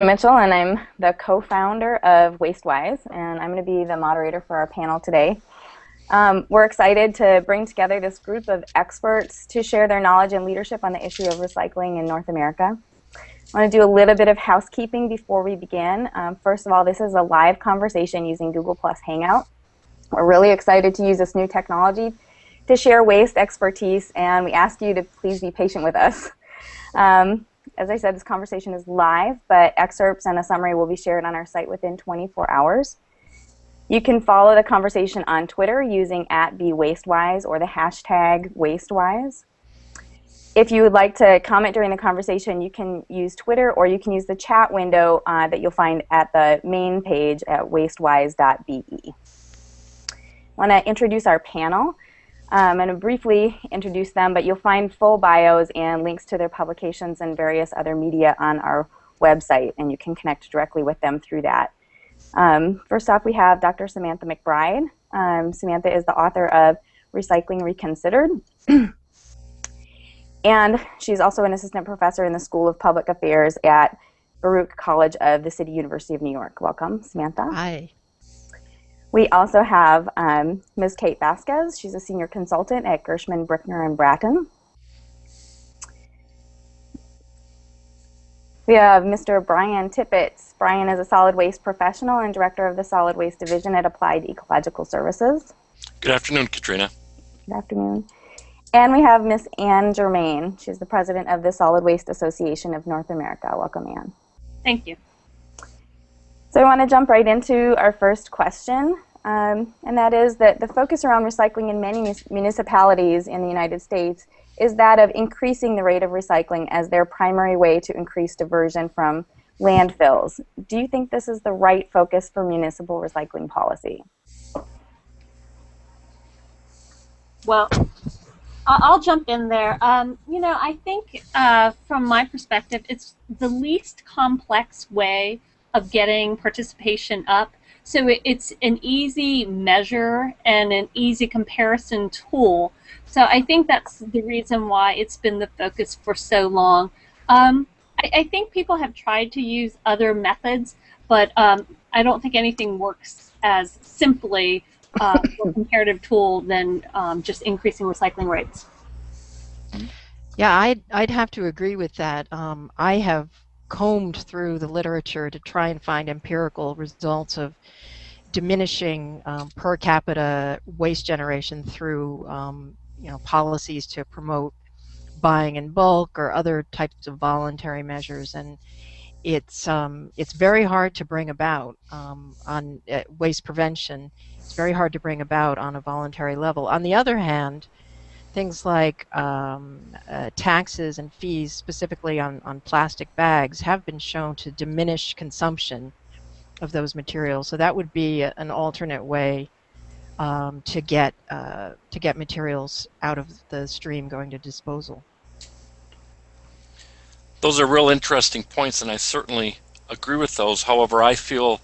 Mitchell, and I'm the co-founder of WasteWise, and I'm going to be the moderator for our panel today. Um, we're excited to bring together this group of experts to share their knowledge and leadership on the issue of recycling in North America. I want to do a little bit of housekeeping before we begin. Um, first of all, this is a live conversation using Google Plus Hangout. We're really excited to use this new technology to share waste expertise, and we ask you to please be patient with us. Um, as I said, this conversation is live, but excerpts and a summary will be shared on our site within 24 hours. You can follow the conversation on Twitter using at BeWasteWise or the hashtag WasteWise. If you would like to comment during the conversation, you can use Twitter or you can use the chat window uh, that you'll find at the main page at wastewise.be. I want to introduce our panel. Um, and briefly introduce them, but you'll find full bios and links to their publications and various other media on our website, and you can connect directly with them through that. Um, first off, we have Dr. Samantha MacBride. Um, Samantha is the author of Recycling Reconsidered. and she's also an assistant professor in the School of Public Affairs at Baruch College of the City University of New York. Welcome, Samantha. Hi. We also have um, Ms. Kate Vasquez. She's a senior consultant at Gershman, Brickner, and Bratton. We have Mr. Brian Tippett. Brian is a solid waste professional and director of the solid waste division at Applied Ecological Services. Good afternoon, Katrina. Good afternoon. And we have Ms. Anne Germain. She's the president of the Solid Waste Association of North America. Welcome, Anne. Thank you. So I want to jump right into our first question, um, and that is that the focus around recycling in many municipalities in the United States is that of increasing the rate of recycling as their primary way to increase diversion from landfills. Do you think this is the right focus for municipal recycling policy? Well, I'll jump in there. Um, you know, I think uh, from my perspective, it's the least complex way of getting participation up. So it, it's an easy measure and an easy comparison tool. So I think that's the reason why it's been the focus for so long. Um, I, I, think people have tried to use other methods, but um, I don't think anything works as simply uh, a comparative tool than um, just increasing recycling rates. Yeah, I'd, I'd have to agree with that. Um, I have combed through the literature to try and find empirical results of diminishing um, per capita waste generation through um, you know policies to promote buying in bulk or other types of voluntary measures. And it's um, it's very hard to bring about um, on uh, waste prevention. It's very hard to bring about on a voluntary level. On the other hand things like um, uh, taxes and fees, specifically on, on plastic bags, have been shown to diminish consumption of those materials. So that would be an alternate way um, to get uh, to get materials out of the stream going to disposal. Those are real interesting points, and I certainly agree with those. However, I feel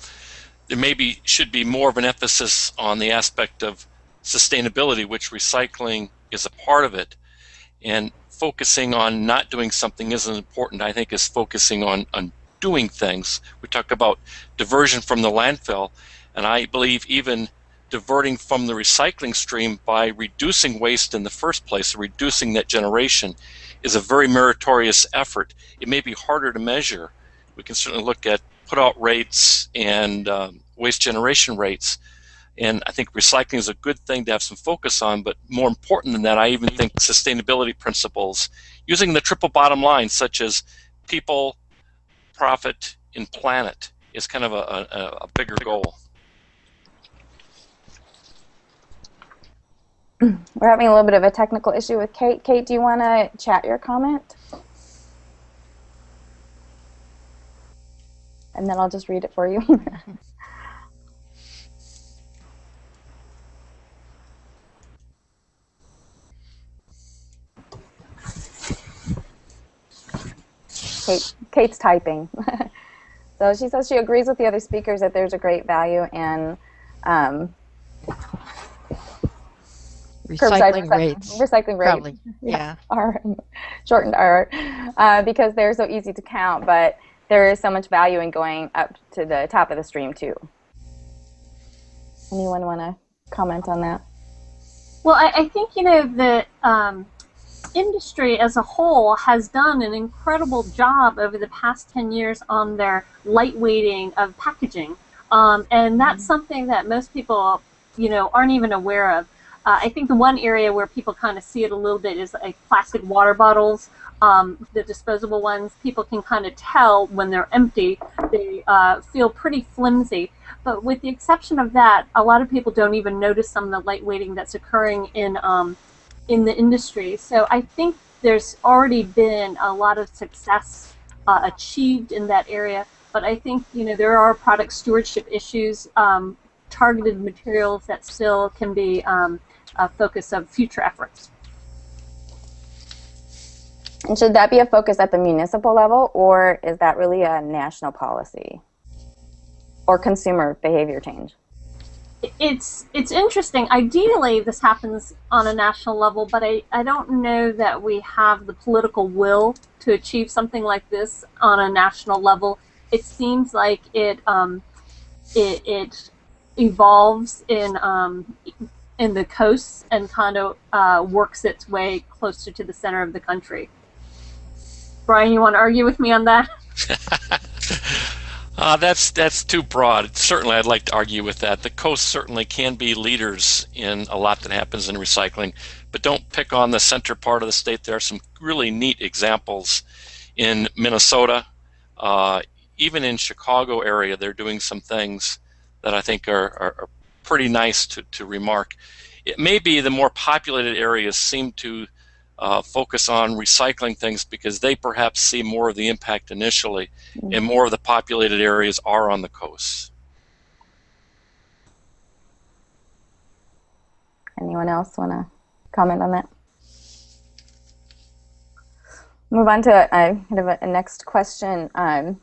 there maybe should be more of an emphasis on the aspect of sustainability, which recycling is a part of it. And focusing on not doing something isn't important, I think, is focusing on, on doing things. We talk about diversion from the landfill, and I believe even diverting from the recycling stream by reducing waste in the first place, reducing that generation, is a very meritorious effort. It may be harder to measure. We can certainly look at put out rates and um, waste generation rates, and I think recycling is a good thing to have some focus on, but more important than that, I even think sustainability principles, using the triple bottom line, such as people, profit, and planet, is kind of a, a, a bigger goal. We're having a little bit of a technical issue with Kate. Kate, do you want to chat your comment? And then I'll just read it for you. Kate, Kate's typing. so she says she agrees with the other speakers that there's a great value in um, recycling rates. Recycling rates. Probably, yeah. R, shortened R, uh, because they're so easy to count. But there is so much value in going up to the top of the stream too. Anyone want to comment on that? Well, I, I think you know the um, industry as a whole has done an incredible job over the past 10 years on their lightweighting of packaging. Um, and that's mm-hmm. something that most people, you know, aren't even aware of. Uh, I think the one area where people kind of see it a little bit is like plastic water bottles, um, the disposable ones. People can kind of tell when they're empty. They uh, feel pretty flimsy. But with the exception of that, a lot of people don't even notice some of the lightweighting that's occurring in um, in the industry. So I think there's already been a lot of success uh, achieved in that area. But I think you know there are product stewardship issues, um, targeted materials that still can be um, a focus of future efforts. And should that be a focus at the municipal level, or is that really a national policy or consumer behavior change? It's it's interesting. Ideally, this happens on a national level, but I, I don't know that we have the political will to achieve something like this on a national level. It seems like it um, it, it evolves in um, in the coasts and kind of uh, works its way closer to the center of the country. Brian, you want to argue with me on that? Uh, that's that's too broad. Certainly, I'd like to argue with that. The coast certainly can be leaders in a lot that happens in recycling, but don't pick on the center part of the state. There are some really neat examples in Minnesota, uh, even in Chicago area. They're doing some things that I think are, are, are pretty nice to, to remark. It may be the more populated areas seem to uh, focus on recycling things because they perhaps see more of the impact initially, mm-hmm. and more of the populated areas are on the coasts. Anyone else want to comment on that? Move on to a, kind of a, a next question. Um,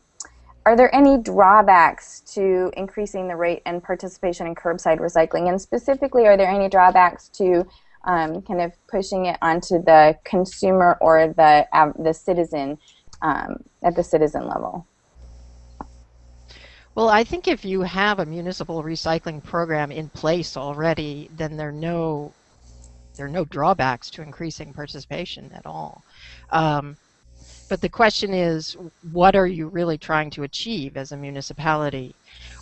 are there any drawbacks to increasing the rate and participation in curbside recycling? And specifically, are there any drawbacks to um, kind of pushing it onto the consumer or the uh, the citizen um, at the citizen level. Well, I think if you have a municipal recycling program in place already, then there are no there are no drawbacks to increasing participation at all. Um, but the question is, what are you really trying to achieve as a municipality?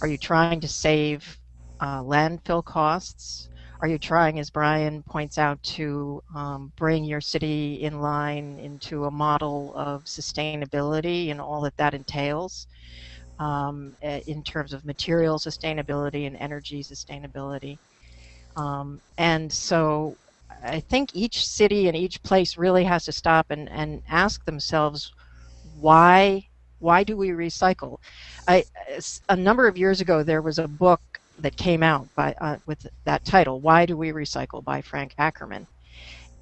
Are you trying to save uh, landfill costs? Are you trying, as Brian points out, to um, bring your city in line into a model of sustainability and all that that entails um, eh, in terms of material sustainability and energy sustainability? Um, and so I think each city and each place really has to stop and, and ask themselves why why do we recycle? I, a number of years ago, there was a book that came out by uh, with that title, "Why Do We Recycle?" by Frank Ackerman.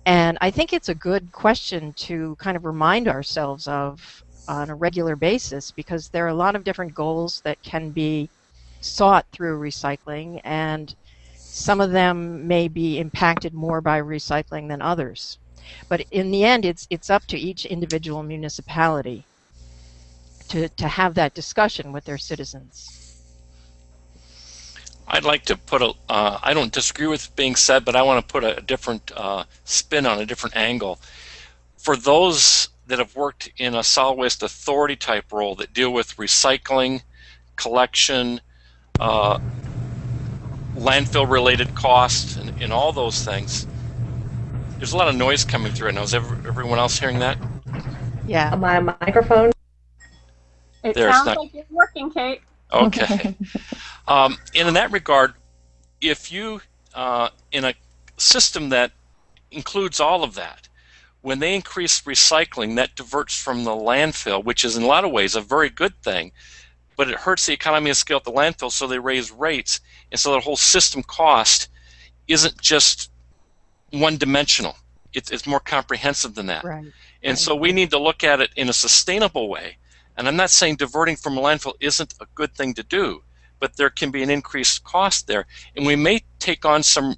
And I think it's a good question to kind of remind ourselves of on a regular basis because there are a lot of different goals that can be sought through recycling, and some of them may be impacted more by recycling than others. But in the end, it's it's up to each individual municipality to, to have that discussion with their citizens. I'd like to put a. Uh, I don't disagree with being said, but I want to put a, different uh, spin on a different angle. For those that have worked in a solid waste authority type role that deal with recycling, collection, uh, landfill related costs, and, and, all those things, there's a lot of noise coming through. Now, is everyone else hearing that? Yeah, my microphone. It there, sounds not... like it's working, Kate. Okay. um, and in that regard, if you, uh, in a system that includes all of that, when they increase recycling, that diverts from the landfill, which is in a lot of ways a very good thing, but it hurts the economy of scale at the landfill, so they raise rates, and so the whole system cost isn't just one dimensional. It's, it's more comprehensive than that. Right. And right. so we need to look at it in a sustainable way and I'm not saying diverting from a landfill isn't a good thing to do, but there can be an increased cost there. And we may take on some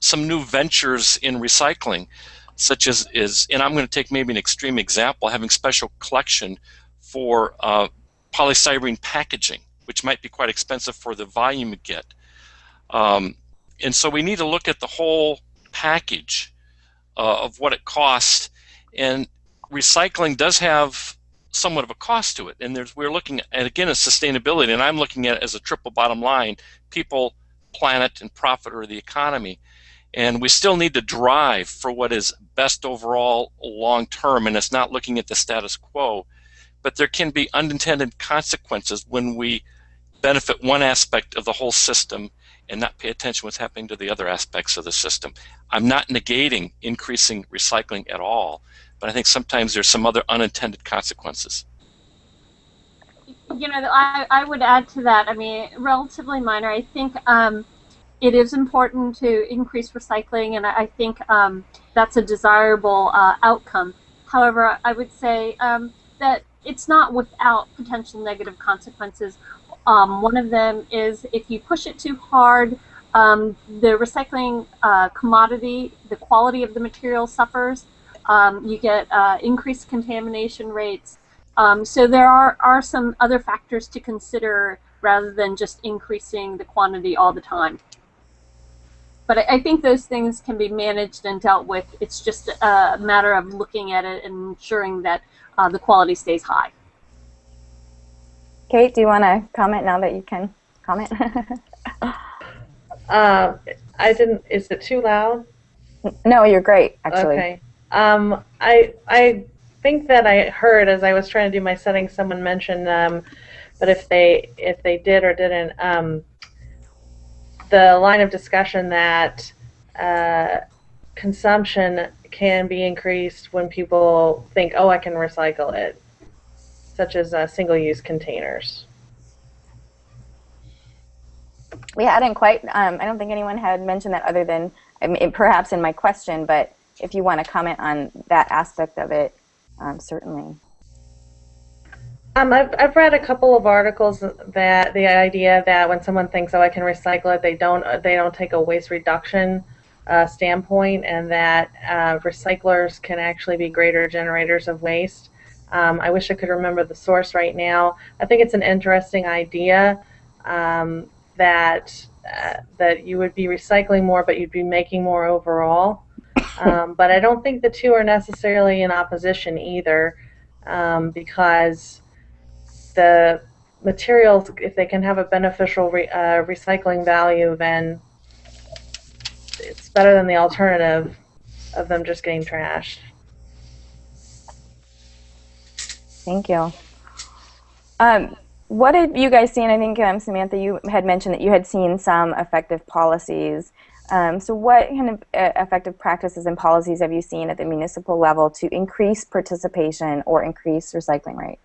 some new ventures in recycling, such as is, and I'm going to take maybe an extreme example, having special collection for uh, polystyrene packaging, which might be quite expensive for the volume you get. Um, and so we need to look at the whole package uh, of what it costs. And recycling does have somewhat of a cost to it. And there's we're looking at again at sustainability, and I'm looking at it as a triple bottom line: people, planet, and profit, or the economy. And we still need to drive for what is best overall long term, and it's not looking at the status quo. But there can be unintended consequences when we benefit one aspect of the whole system and not pay attention what's happening to the other aspects of the system. I'm not negating increasing recycling at all, but I think sometimes there's some other unintended consequences. You know, I, I would add to that, I mean, relatively minor. I think um, it is important to increase recycling, and I think um, that's a desirable uh, outcome. However, I would say um, that it's not without potential negative consequences. Um, one of them is if you push it too hard, um, the recycling uh, commodity, the quality of the material suffers. Um, you get uh, increased contamination rates. Um, so there are, are some other factors to consider rather than just increasing the quantity all the time. But I, I think those things can be managed and dealt with. It's just a matter of looking at it and ensuring that uh, the quality stays high. Kate, do you want to comment now that you can comment? uh, I didn't. Is it too loud? No, you're great. Actually. Okay. Um, I I think that I heard as I was trying to do my settings, someone mentioned, um, but if they if they did or didn't, um, the line of discussion that uh, consumption can be increased when people think, oh, I can recycle it such as uh, single-use containers. We hadn't quite, um, I don't think anyone had mentioned that other than I mean, perhaps in my question, but if you want to comment on that aspect of it, um, certainly. Um, I've, I've read a couple of articles that the idea that when someone thinks, oh, I can recycle it, they don't, they don't take a waste reduction uh, standpoint and that uh, recyclers can actually be greater generators of waste. Um, I wish I could remember the source right now. I think it's an interesting idea um, that uh, that you would be recycling more, but you'd be making more overall. Um, but I don't think the two are necessarily in opposition either, um, because the materials, if they can have a beneficial re uh, recycling value, then it's better than the alternative of them just getting trashed. Thank you. Um, what have you guys seen? I think, um, Samantha, you had mentioned that you had seen some effective policies. Um, so what kind of uh, effective practices and policies have you seen at the municipal level to increase participation or increase recycling rate?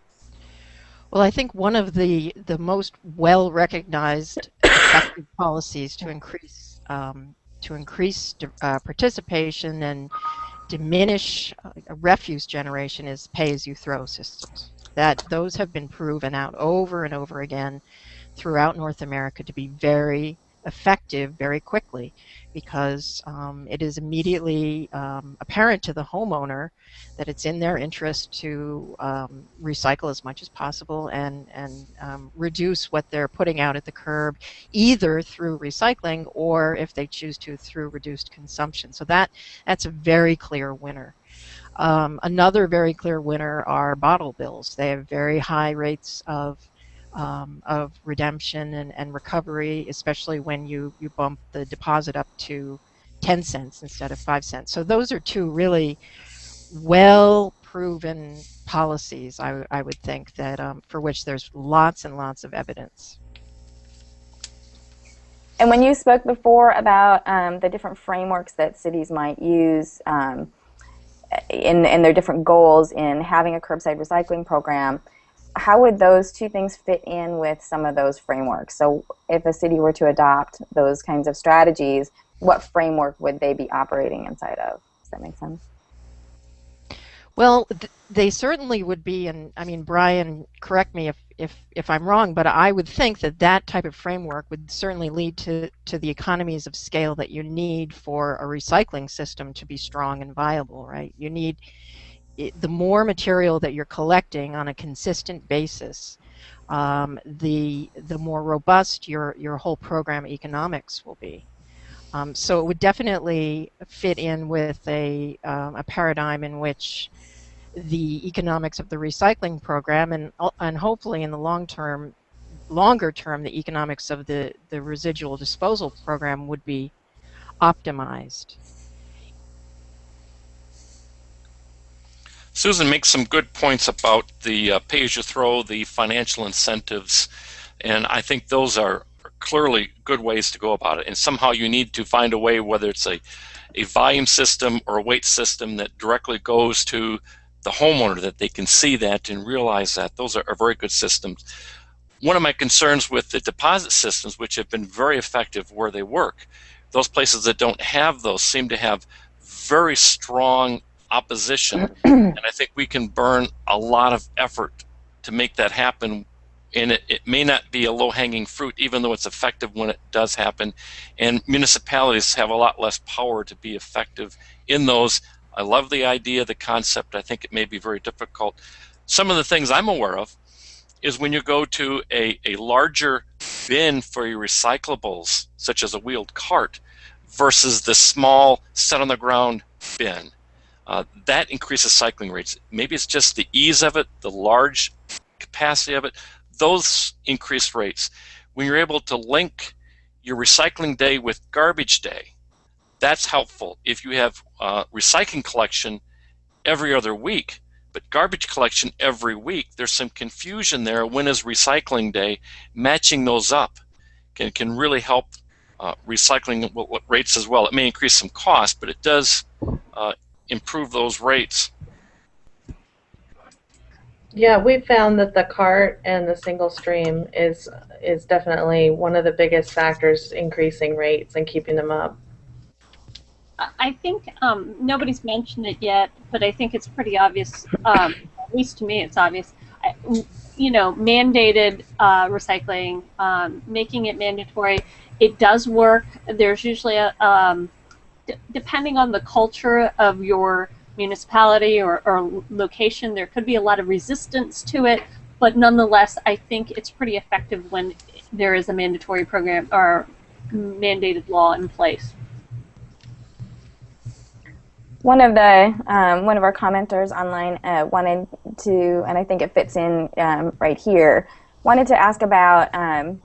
Well, I think one of the, the most well-recognized effective policies to increase um, to increase uh, participation and diminish uh, refuse generation is pay-as-you-throw systems. That those have been proven out over and over again throughout North America to be very effective very quickly because um, it is immediately um, apparent to the homeowner that it's in their interest to um, recycle as much as possible and, and um, reduce what they're putting out at the curb either through recycling or if they choose to through reduced consumption. So that that's a very clear winner. Um, another very clear winner are bottle bills. They have very high rates of um, of redemption and, and recovery, especially when you, you bump the deposit up to 10 cents instead of 5 cents. So those are two really well proven policies, I, I would think, that um, for which there's lots and lots of evidence. And when you spoke before about um, the different frameworks that cities might use um, in, in their different goals in having a curbside recycling program, how would those two things fit in with some of those frameworks? So if a city were to adopt those kinds of strategies, what framework would they be operating inside of? Does that make sense? Well, th they certainly would be, and I mean, Brian, correct me if, if, if I'm wrong, but I would think that that type of framework would certainly lead to, to the economies of scale that you need for a recycling system to be strong and viable, right? You need it, the more material that you're collecting on a consistent basis, um, the the more robust your your whole program economics will be. Um, so it would definitely fit in with a um, a paradigm in which the economics of the recycling program and and hopefully in the long term longer term the economics of the the residual disposal program would be optimized. Susan makes some good points about the uh, pay-as-you-throw, the financial incentives, and I think those are clearly good ways to go about it. And somehow you need to find a way, whether it's a, a volume system or a weight system that directly goes to the homeowner, that they can see that and realize that. Those are, are very good systems. One of my concerns with the deposit systems, which have been very effective where they work, those places that don't have those seem to have very strong opposition. and I think we can burn a lot of effort to make that happen. And it, it may not be a low hanging fruit, even though it's effective when it does happen. And municipalities have a lot less power to be effective in those. I love the idea, the concept. I think it may be very difficult. Some of the things I'm aware of is when you go to a, a larger bin for your recyclables, such as a wheeled cart, versus the small set on the ground bin. Uh, that increases cycling rates. Maybe it's just the ease of it, the large capacity of it, those increase rates. When you're able to link your recycling day with garbage day, that's helpful. If you have uh, recycling collection every other week, but garbage collection every week, there's some confusion there. When is recycling day? Matching those up can, can really help uh, recycling rates as well. It may increase some cost, but it does uh, improve those rates. Yeah, we found that the cart and the single stream is is definitely one of the biggest factors increasing rates and keeping them up. I think um, nobody's mentioned it yet, but I think it's pretty obvious. Um, at least to me, it's obvious. I, you know, mandated uh, recycling, um, making it mandatory. It does work. There's usually a um, depending on the culture of your municipality or, or location, there could be a lot of resistance to it. But nonetheless, I think it's pretty effective when there is a mandatory program or mandated law in place. One of the um, one of our commenters online uh, wanted to, and I think it fits in um, right here, wanted to ask about um,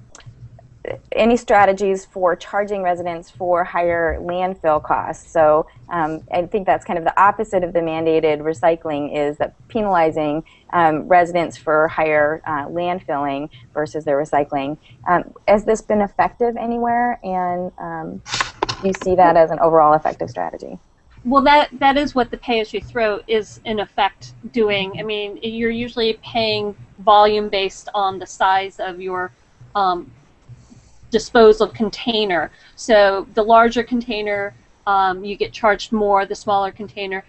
any strategies for charging residents for higher landfill costs. So um, I think that's kind of the opposite of the mandated recycling is that penalizing um, residents for higher uh, landfilling versus their recycling. Um, has this been effective anywhere and um, do you see that as an overall effective strategy? Well, that that is what the pay-as-you-throw is in effect doing. I mean, you're usually paying volume based on the size of your um, disposal container. So the larger container, um, you get charged more. The smaller container,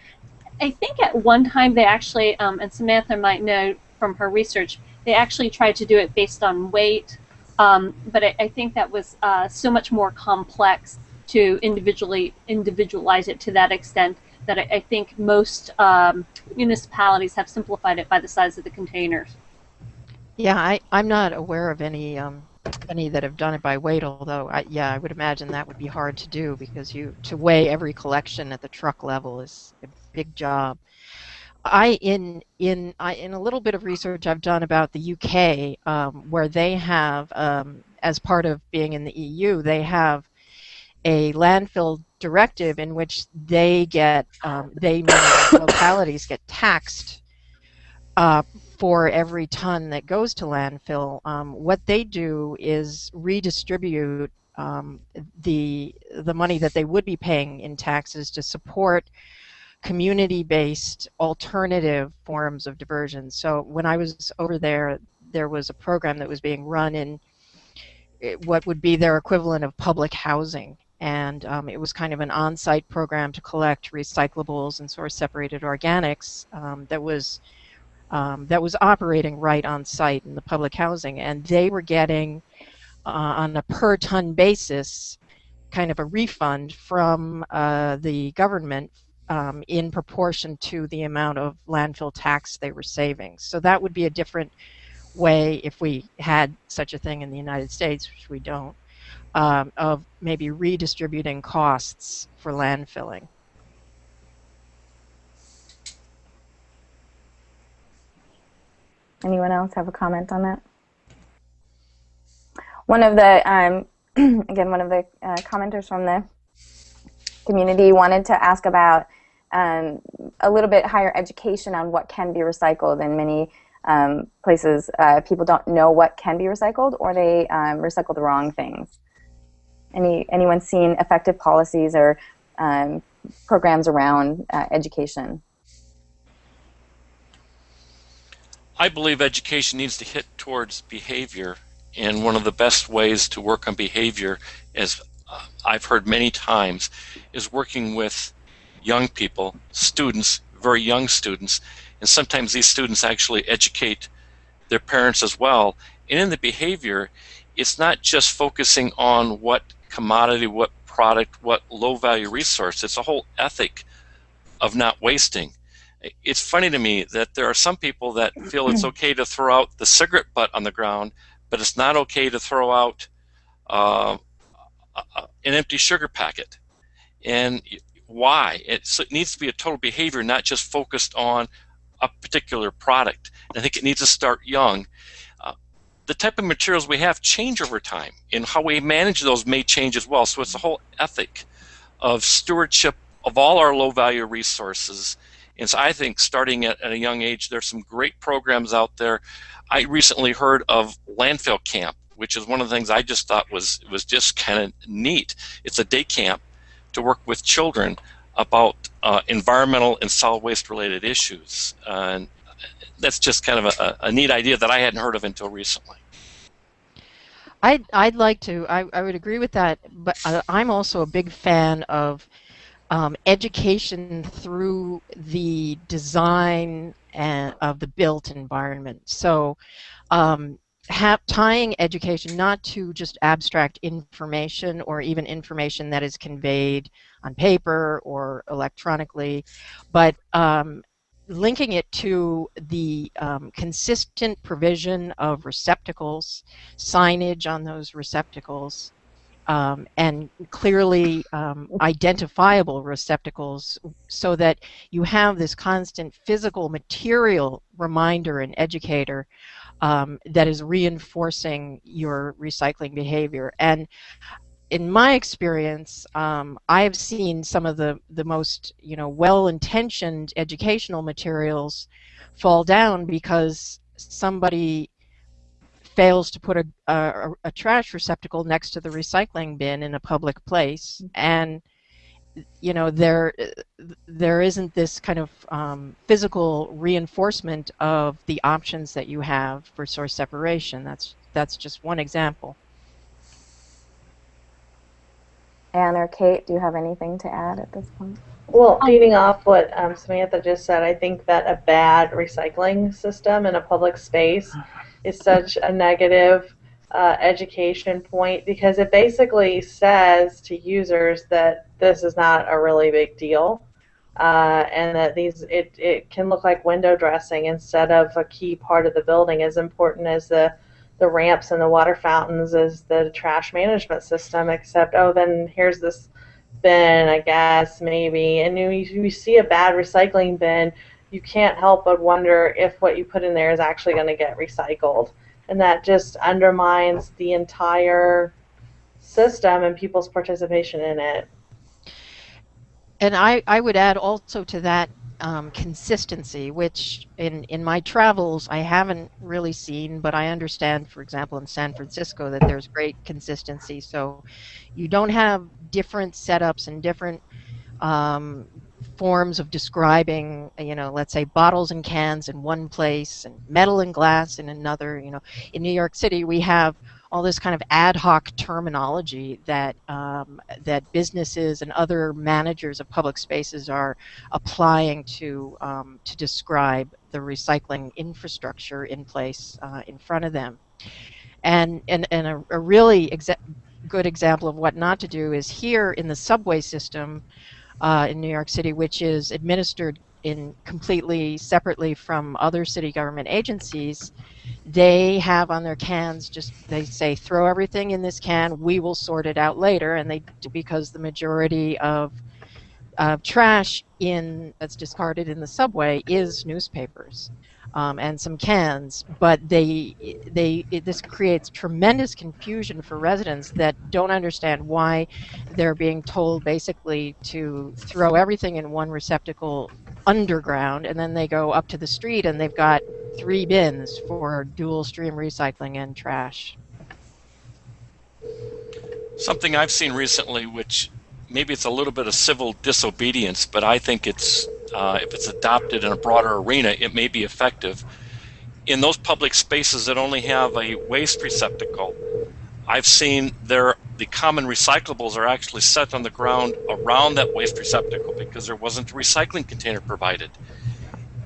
I think at one time they actually, um, and Samantha might know from her research, they actually tried to do it based on weight. Um, but I, I, think that was uh, so much more complex to individually individualize it to that extent that I, I think most um, municipalities have simplified it by the size of the containers. Yeah, I, I'm not aware of any um, any that have done it by weight, although I, yeah, I would imagine that would be hard to do because you to weigh every collection at the truck level is a big job. I in in I, in a little bit of research I've done about the UK, um, where they have, um, as part of being in the EU, they have a landfill directive in which they get um, they localities get taxed uh, for every ton that goes to landfill, um, what they do is redistribute um, the the money that they would be paying in taxes to support community-based alternative forms of diversion. So when I was over there, there was a program that was being run in eh, what would be their equivalent of public housing. And um, it was kind of an on-site program to collect recyclables and source separated organics um, that was um, that was operating right on site in the public housing, and they were getting uh, on a per ton basis kind of a refund from uh, the government um, in proportion to the amount of landfill tax they were saving. So that would be a different way, if we had such a thing in the United States, which we don't, um, of maybe redistributing costs for landfilling. Anyone else have a comment on that? One of the, um, again, one of the uh, commenters from the community wanted to ask about um, a little bit higher education on what can be recycled. In many um, places, uh, people don't know what can be recycled or they um, recycle the wrong things. Any, anyone seen effective policies or um, programs around uh, education? I believe education needs to hit towards behavior, and one of the best ways to work on behavior, as uh, I've heard many times, is working with young people, students, very young students, and sometimes these students actually educate their parents as well. And in the behavior, it's not just focusing on what commodity, what product, what low value resource, it's a whole ethic of not wasting it's funny to me that there are some people that feel it's okay to throw out the cigarette butt on the ground, but it's not okay to throw out uh, an empty sugar packet. And why? It, so it needs to be a total behavior, not just focused on a particular product. And I think it needs to start young. Uh, the type of materials we have change over time, and how we manage those may change as well. So it's a whole ethic of stewardship of all our low value resources and so I think starting at, at a young age, there's some great programs out there. I recently heard of Landfill Camp, which is one of the things I just thought was was just kind of neat. It's a day camp to work with children about uh, environmental and solid waste related issues. Uh, and that's just kind of a, a, neat idea that I hadn't heard of until recently. I'd, I'd like to, I, I would agree with that, but uh, I'm also a big fan of um, education through the design and, of the built environment. So um, tying education not to just abstract information or even information that is conveyed on paper or electronically, but um, linking it to the um, consistent provision of receptacles, signage on those receptacles, um, and clearly um, identifiable receptacles so that you have this constant physical material reminder and educator um, that is reinforcing your recycling behavior. And in my experience, um, I've seen some of the, the most you know well-intentioned educational materials fall down because somebody fails to put a, a, a, trash receptacle next to the recycling bin in a public place. Mm-hmm. and you know there there isn't this kind of um, physical reinforcement of the options that you have for source separation. That's that's just one example. Anne or Kate do you have anything to add at this point? Well, leading off what um, Samantha just said, I think that a bad recycling system in a public space is such a negative uh, education point because it basically says to users that this is not a really big deal. Uh, and that these it, it can look like window dressing instead of a key part of the building as important as the the ramps and the water fountains as the trash management system except oh then here's this bin I guess maybe and you, you see a bad recycling bin you can't help but wonder if what you put in there is actually going to get recycled. And that just undermines the entire system and people's participation in it. And I, I would add also to that um, consistency, which in, in my travels I haven't really seen, but I understand, for example, in San Francisco that there's great consistency. So you don't have different setups and different um, forms of describing, you know, let's say bottles and cans in one place and metal and glass in another. You know, in New York City we have all this kind of ad hoc terminology that um, that businesses and other managers of public spaces are applying to um, to describe the recycling infrastructure in place uh, in front of them. And and and a, a really good example of what not to do is here in the subway system uh, in New York City, which is administered in completely separately from other city government agencies, they have on their cans just they say throw everything in this can. We will sort it out later, and they because the majority of uh, trash in that's discarded in the subway is newspapers um, and some cans, but they they it, this creates tremendous confusion for residents that don't understand why they're being told basically to throw everything in one receptacle underground, and then they go up to the street and they've got three bins for dual stream recycling and trash. Something I've seen recently, which maybe it's a little bit of civil disobedience, but I think it's uh, if it's adopted in a broader arena, it may be effective. In those public spaces that only have a waste receptacle, I've seen there the common recyclables are actually set on the ground around that waste receptacle because there wasn't a recycling container provided.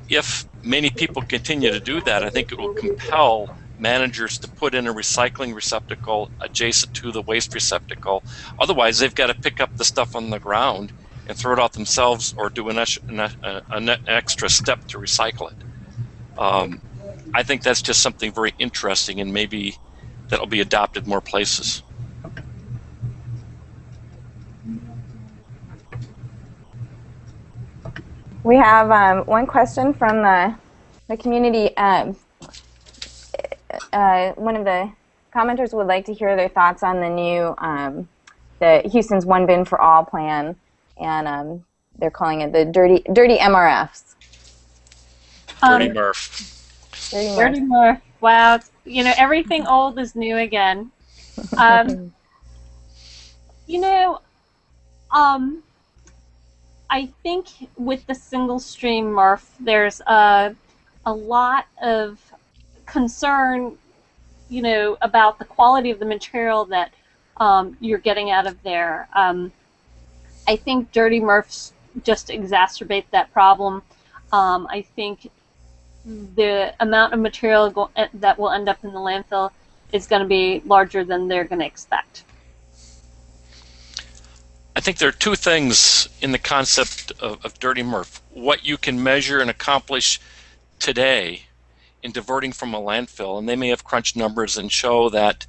If many people continue to do that, I think it will compel managers to put in a recycling receptacle adjacent to the waste receptacle. Otherwise, they've got to pick up the stuff on the ground and throw it out themselves or do an, an, an extra step to recycle it. Um, I think that's just something very interesting and maybe that'll be adopted more places. We have um, one question from the, the community. Um, uh, one of the commenters would like to hear their thoughts on the new um, the Houston's One Bin for All plan, and um, they're calling it the Dirty Dirty MRFs. Dirty um, MRF. Dirty MRF. Dirty MRF. Wow, you know everything old is new again. Um, you know, um, I think with the single stream MRF, there's a a lot of concern, you know, about the quality of the material that um, you're getting out of there. Um, I think dirty MRFs just exacerbate that problem. Um, I think the amount of material go- eh, that will end up in the landfill is going to be larger than they're going to expect. I think there are two things in the concept of, of dirty MRF. What you can measure and accomplish today in diverting from a landfill, and they may have crunched numbers and show that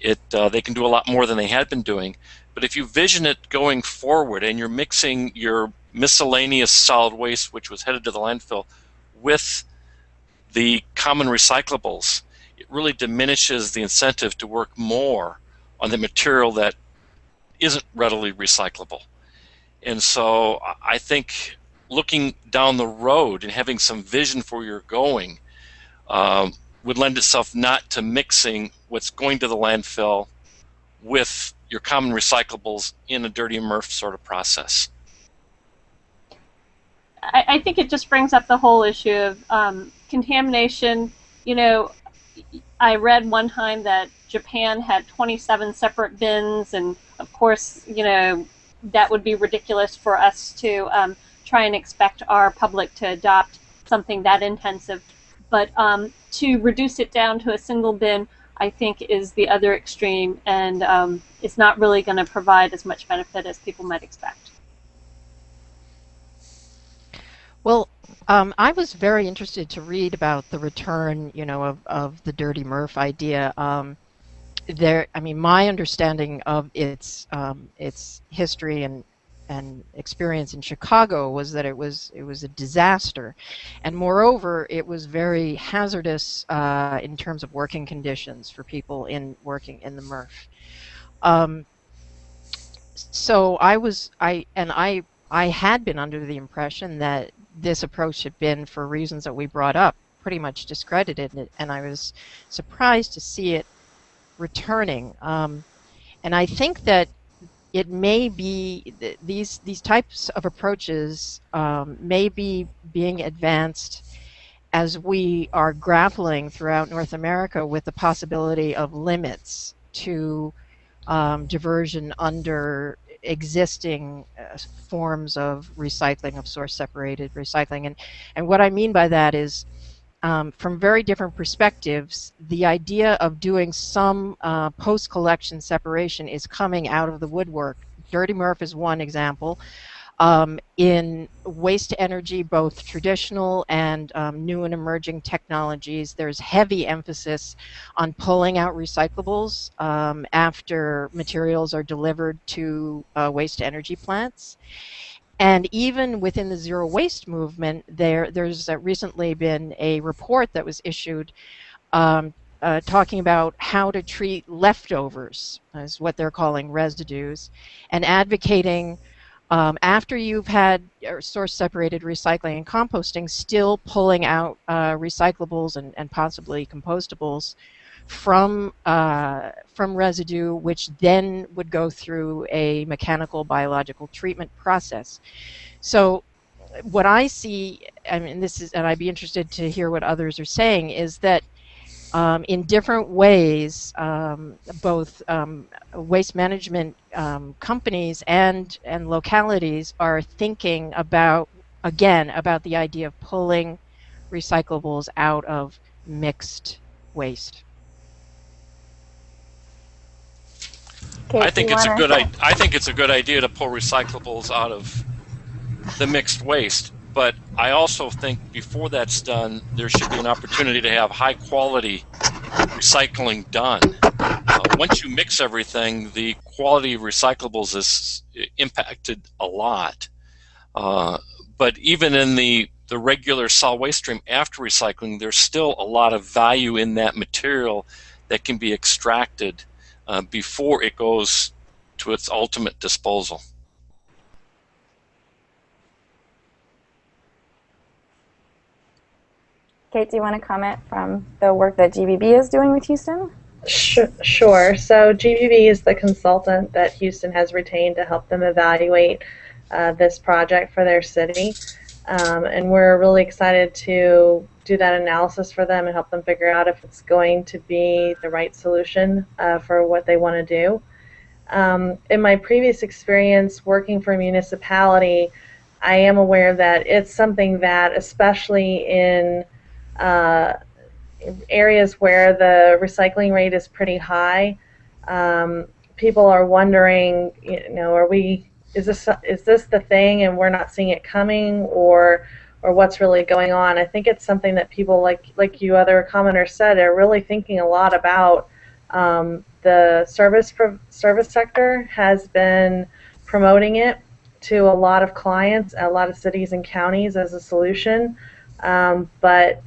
it uh, they can do a lot more than they had been doing. But if you vision it going forward and you're mixing your miscellaneous solid waste, which was headed to the landfill, with the common recyclables, it really diminishes the incentive to work more on the material that isn't readily recyclable. And so I think looking down the road and having some vision for where you're going um, would lend itself not to mixing what's going to the landfill with your common recyclables in a dirty MRF sort of process. I, I think it just brings up the whole issue of um, contamination. You know, I read one time that Japan had 27 separate bins, and of course, you know, that would be ridiculous for us to um, try and expect our public to adopt something that intensive. But um, to reduce it down to a single bin, I think, is the other extreme, and um, it's not really going to provide as much benefit as people might expect. Well, um, I was very interested to read about the return, you know, of, of the Dirty MRF idea. Um, there, I mean, my understanding of its um, its history and and experience in Chicago was that it was it was a disaster, and moreover, it was very hazardous uh, in terms of working conditions for people in working in the MRF. Um, so I was I and I I had been under the impression that this approach had been, for reasons that we brought up, pretty much discredited, and I was surprised to see it returning. Um, and I think that it may be these these types of approaches um, may be being advanced as we are grappling throughout North America with the possibility of limits to um, diversion under existing uh, forms of recycling of source separated recycling. And and what I mean by that is um, from very different perspectives, the idea of doing some uh, post collection separation is coming out of the woodwork. Dirty MRF is one example. Um, in waste to energy, both traditional and um, new and emerging technologies, there's heavy emphasis on pulling out recyclables um, after materials are delivered to uh, waste energy plants. And even within the zero waste movement, there there's uh, recently been a report that was issued um, uh, talking about how to treat leftovers, is what they're calling residues, and advocating um, after you've had source separated recycling and composting, still pulling out uh, recyclables and, and possibly compostables from uh, from residue, which then would go through a mechanical biological treatment process. So, what I see, I mean, this is, and I'd be interested to hear what others are saying, is that um, in different ways, um, both um, waste management um, companies and and localities are thinking about again about the idea of pulling recyclables out of mixed waste. I think it's a good I, I think it's a good idea to pull recyclables out of the mixed waste. But I also think before that's done, there should be an opportunity to have high quality recycling done. Uh, once you mix everything, the quality of recyclables is impacted a lot. Uh, but even in the the regular solid waste stream after recycling, there's still a lot of value in that material that can be extracted uh, before it goes to its ultimate disposal. Kate, do you want to comment from the work that GBB is doing with Houston? Sure. So GBB is the consultant that Houston has retained to help them evaluate uh, this project for their city. Um, and we're really excited to do that analysis for them and help them figure out if it's going to be the right solution uh, for what they want to do. Um, in my previous experience working for a municipality, I am aware that it's something that, especially in uh, areas where the recycling rate is pretty high, um, people are wondering, you know, are we, is this, is this the thing and we're not seeing it coming or, or what's really going on? I think it's something that people like, like you other commenters said are really thinking a lot about. Um, the service service sector has been promoting it to a lot of clients, a lot of cities and counties as a solution, um, but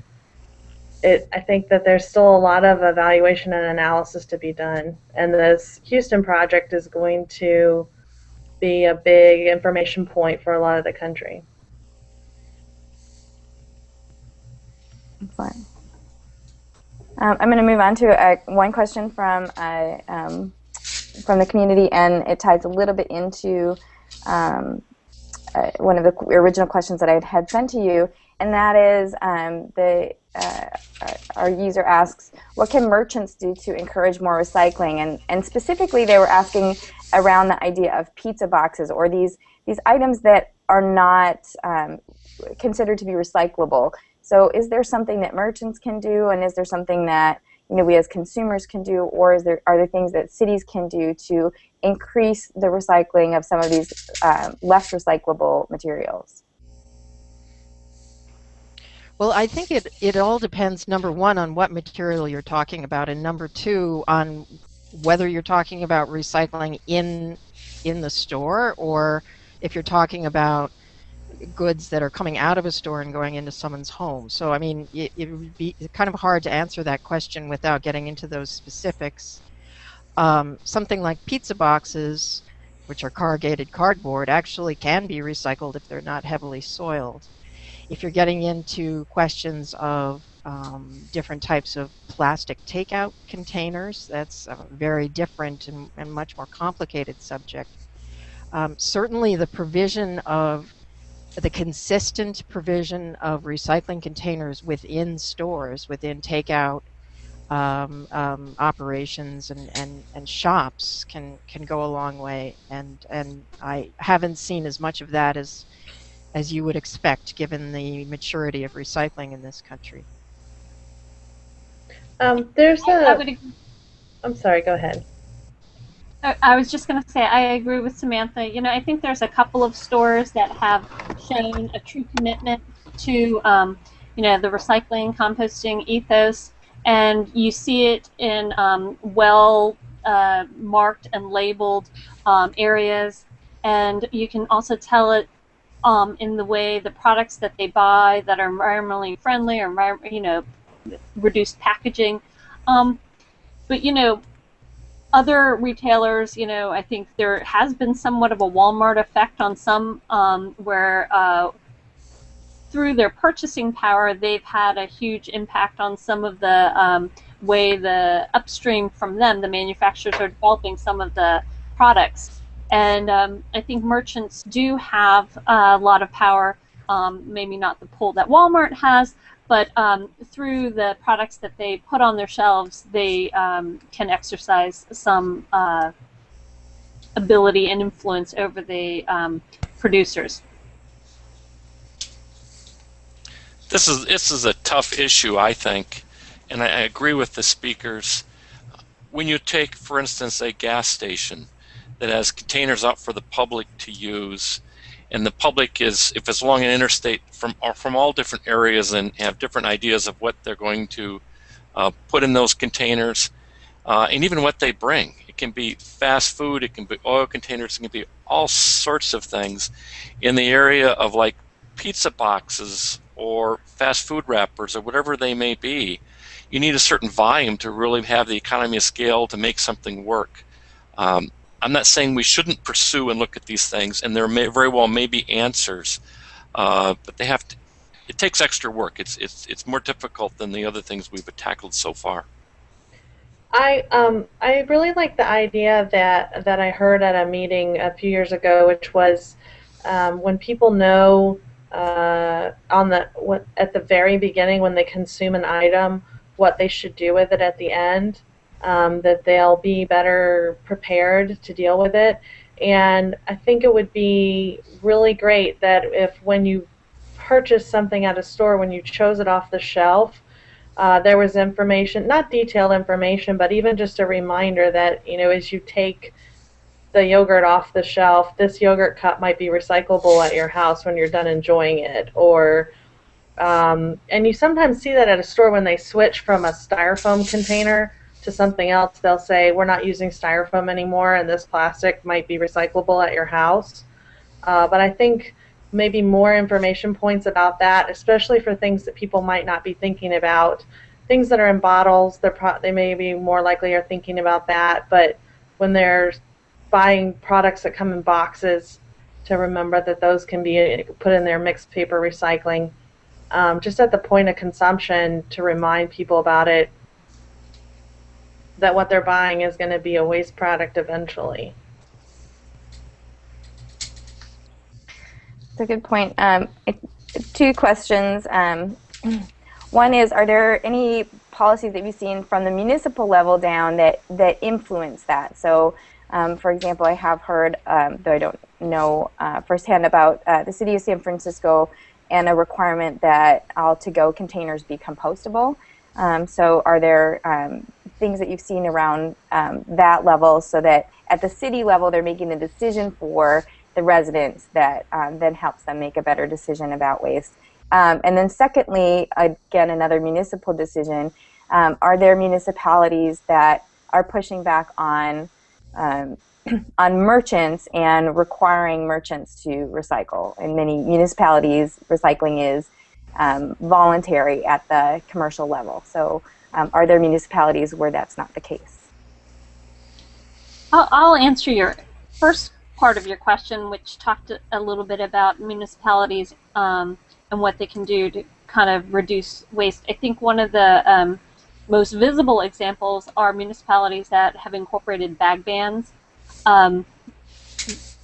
it, I think that there's still a lot of evaluation and analysis to be done. And this Houston project is going to be a big information point for a lot of the country. Excellent. Um, I'm going to move on to uh, one question from uh, um, from the community, and it ties a little bit into um, uh, one of the original questions that I had sent to you, and that is um, the uh, our user asks, what can merchants do to encourage more recycling? And, and specifically, they were asking around the idea of pizza boxes or these, these items that are not um, considered to be recyclable. So is there something that merchants can do and is there something that you know, we as consumers can do or is there, are there things that cities can do to increase the recycling of some of these um, less recyclable materials? Well, I think it, it all depends, number one, on what material you're talking about, and number two, on whether you're talking about recycling in in the store or if you're talking about goods that are coming out of a store and going into someone's home. So, I mean, it, it would be kind of hard to answer that question without getting into those specifics. Um, something like pizza boxes, which are corrugated cardboard, actually can be recycled if they're not heavily soiled. If you're getting into questions of um, different types of plastic takeout containers, that's a very different and, and much more complicated subject. Um, certainly the provision of the consistent provision of recycling containers within stores, within takeout um, um, operations and, and, and shops can, can go a long way. And, and I haven't seen as much of that as as you would expect given the maturity of recycling in this country. Um, there's I a. would, I'm sorry. Go ahead. I was just going to say, I agree with Samantha. You know, I think there's a couple of stores that have shown a true commitment to, um, you know, the recycling, composting ethos, and you see it in um, well uh, marked and labeled um, areas, and you can also tell it um, in the way the products that they buy that are environmentally friendly or, you know, reduced packaging. Um, but, you know, other retailers, you know, I think there has been somewhat of a Walmart effect on some um, where uh, through their purchasing power, they've had a huge impact on some of the um, way the upstream from them, the manufacturers are developing some of the products. And um, I think merchants do have a lot of power, um, maybe not the pull that Walmart has, but um, through the products that they put on their shelves, they um, can exercise some uh, ability and influence over the um, producers. This is this is a tough issue, I think, and I, I agree with the speakers. When you take, for instance, a gas station that has containers out for the public to use, and the public is if it's along an interstate from from all different areas and have different ideas of what they're going to uh, put in those containers uh, and even what they bring. It can be fast food it can be oil containers it can be all sorts of things in the area of like pizza boxes or fast food wrappers or whatever they may be. You need a certain volume to really have the economy of scale to make something work. Um, I'm not saying we shouldn't pursue and look at these things, and there may very well may be answers, uh, but they have to. It takes extra work. It's it's it's more difficult than the other things we've tackled so far. I um I really like the idea that that I heard at a meeting a few years ago, which was um, when people know uh, on the what, at the very beginning when they consume an item what they should do with it at the end um, that they'll be better prepared to deal with it. And I think it would be really great that if when you purchase something at a store, when you chose it off the shelf, uh, there was information, not detailed information, but even just a reminder that, you know, as you take the yogurt off the shelf, this yogurt cup might be recyclable at your house when you're done enjoying it. Or, um, and you sometimes see that at a store when they switch from a styrofoam container to something else, they'll say, we're not using styrofoam anymore and this plastic might be recyclable at your house. Uh, but I think maybe more information points about that, especially for things that people might not be thinking about. Things that are in bottles, they're pro- they may be more likely are thinking about that, but when they're buying products that come in boxes, to remember that those can be put in their mixed paper recycling. Um, just at the point of consumption, to remind people about it that what they're buying is going to be a waste product eventually. That's a good point. Um, two questions. Um, one is, are there any policies that you've seen from the municipal level down that, that influence that? So, um, for example, I have heard, um, though I don't know uh, firsthand, about uh, the city of San Francisco and a requirement that all to-go containers be compostable. Um, so are there um, things that you've seen around um, that level so that at the city level they're making a decision for the residents that um, then helps them make a better decision about waste. Um, and then secondly, again, another municipal decision, um, are there municipalities that are pushing back on on merchants and requiring merchants to recycle? In many municipalities, recycling is um, voluntary at the commercial level. So um, are there municipalities where that's not the case? I'll, answer your first part of your question, which talked a little bit about municipalities um, and what they can do to kind of reduce waste. I think one of the um, most visible examples are municipalities that have incorporated bag bans. Um,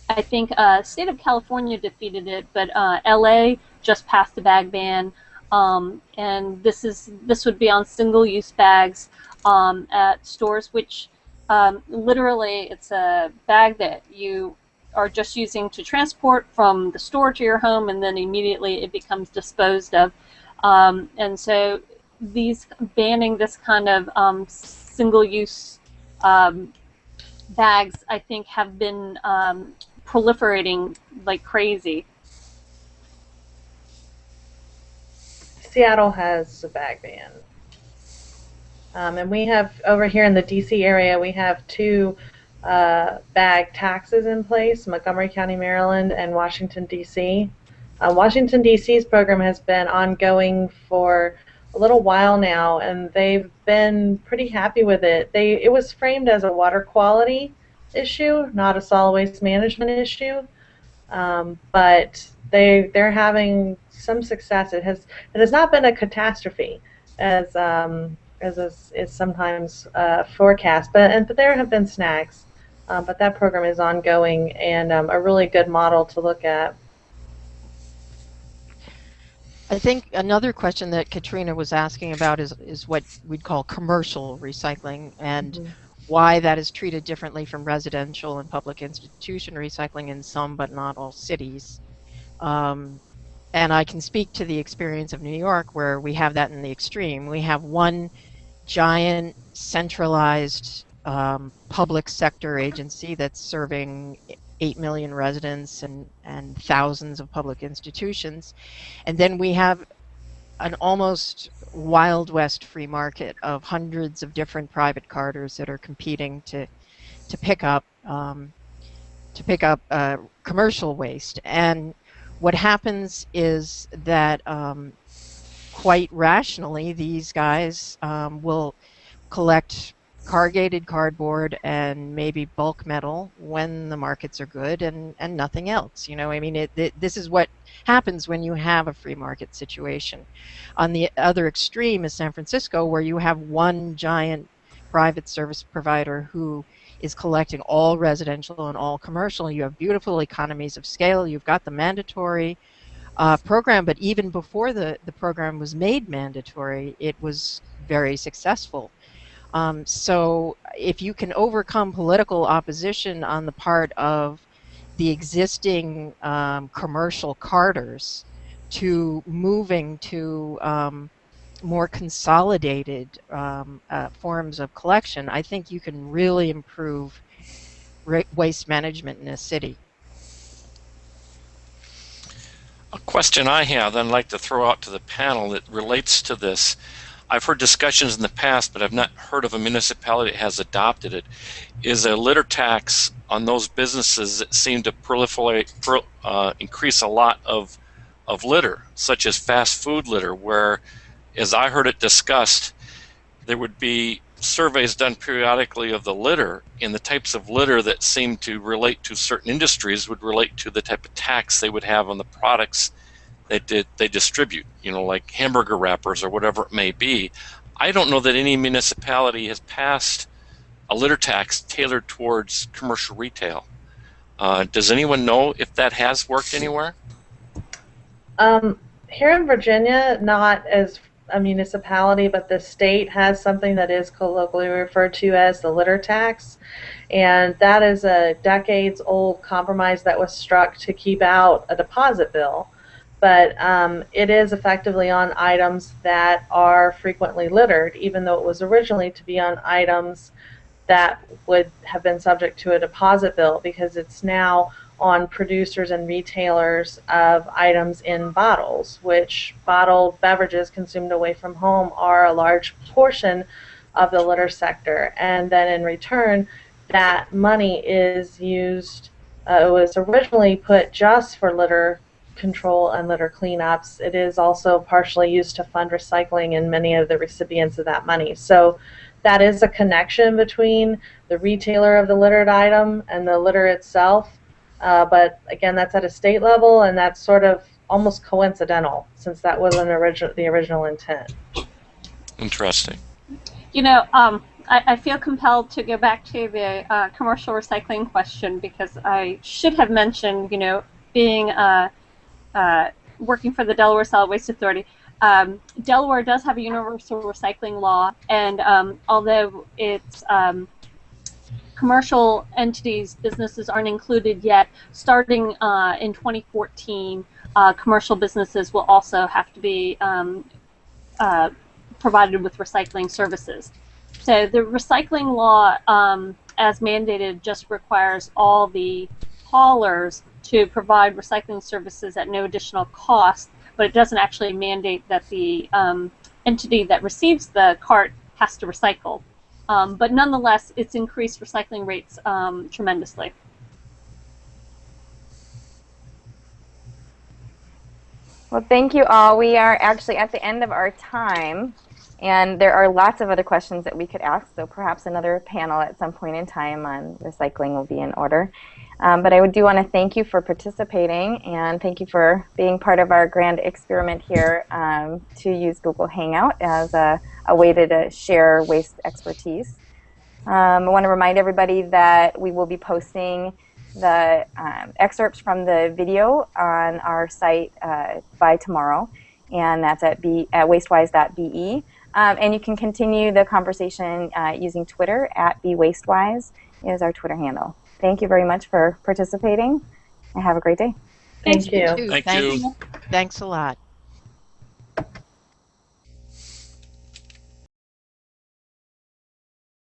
I think uh, state of California defeated it, but uh, LA just passed the bag ban, um, and this is this would be on single-use bags um, at stores, which um, literally it's a bag that you are just using to transport from the store to your home, and then immediately it becomes disposed of. Um, and so these banning this kind of um, single-use um, bags, I think, have been proliferating like crazy. Seattle has a bag ban. Um, and we have, over here in the DC area, we have two uh, bag taxes in place Montgomery County, Maryland, and Washington, D.C. Uh, Washington, D.C.'s program has been ongoing for a little while now, and they've been pretty happy with it. They It was framed as a water quality issue, not a solid waste management issue. Um, but they they're having some success. It has it has not been a catastrophe as um, as is, is sometimes uh, forecast, but and but there have been snags. Um, but that program is ongoing and um, a really good model to look at. I think another question that Katrina was asking about is, is what we'd call commercial recycling and mm -hmm. why that is treated differently from residential and public institution recycling in some but not all cities. Um, and I can speak to the experience of New York where we have that in the extreme. We have one giant centralized um, public sector agency that's serving 8 million residents and, and thousands of public institutions. And then we have an almost wild west free market of hundreds of different private carters that are competing to, to pick up um, to pick up uh, commercial waste. And what happens is that um, quite rationally, these guys um, will collect corrugated cardboard and maybe bulk metal when the markets are good and, and nothing else. You know, I mean, it, it, this is what happens when you have a free market situation. On the other extreme is San Francisco, where you have one giant private service provider who is collecting all residential and all commercial. You have beautiful economies of scale. You've got the mandatory uh, program, but even before the, the program was made mandatory, it was very successful. Um, so if you can overcome political opposition on the part of the existing um, commercial carters to moving to um, more consolidated um, uh, forms of collection, I think you can really improve waste management in a city. A question I have that I'd like to throw out to the panel that relates to this I've heard discussions in the past, but I've not heard of a municipality that has adopted it, is a litter tax on those businesses that seem to proliferate, uh, increase a lot of, of litter, such as fast food litter, where, as I heard it discussed, there would be surveys done periodically of the litter, and the types of litter that seem to relate to certain industries would relate to the type of tax they would have on the products they did they distribute, you know, like hamburger wrappers or whatever it may be. I don't know that any municipality has passed a litter tax tailored towards commercial retail. Uh, does anyone know if that has worked anywhere? Um, here in Virginia, not as a municipality, but the state has something that is colloquially referred to as the litter tax. And that is a decades old compromise that was struck to keep out a deposit bill but um, it is effectively on items that are frequently littered, even though it was originally to be on items that would have been subject to a deposit bill because it's now on producers and retailers of items in bottles, which bottled beverages consumed away from home are a large portion of the litter sector. And then in return, that money is used, uh, it was originally put just for litter control and litter cleanups. It is also partially used to fund recycling in many of the recipients of that money. So that is a connection between the retailer of the littered item and the litter itself. Uh, but again, that's at a state level, and that's sort of almost coincidental since that wasn't origi- the original intent. Interesting. You know, um, I, I, feel compelled to go back to the uh, commercial recycling question because I should have mentioned, you know, being uh, uh, working for the Delaware Solid Waste Authority. Um, Delaware does have a universal recycling law, and um, although it's um, commercial entities, businesses aren't included yet, starting uh, in 2014, uh, commercial businesses will also have to be um, uh, provided with recycling services. So the recycling law um, as mandated, just requires all the haulers to provide recycling services at no additional cost, but it doesn't actually mandate that the um, entity that receives the cart has to recycle. Um, but nonetheless, it's increased recycling rates um, tremendously. Well, thank you all. We are actually at the end of our time, and there are lots of other questions that we could ask, so perhaps another panel at some point in time on recycling will be in order. Um, but I do want to thank you for participating, and thank you for being part of our grand experiment here um, to use Google Hangout as a, a way to, to, share waste expertise. Um, I want to remind everybody that we will be posting the um, excerpts from the video on our site uh, by tomorrow, and that's at, at wastewise.be. Um, and you can continue the conversation uh, using Twitter at bwastewise is our Twitter handle. Thank you very much for participating, and have a great day. Thank you. You too. Thank Thanks- you. Thanks a lot.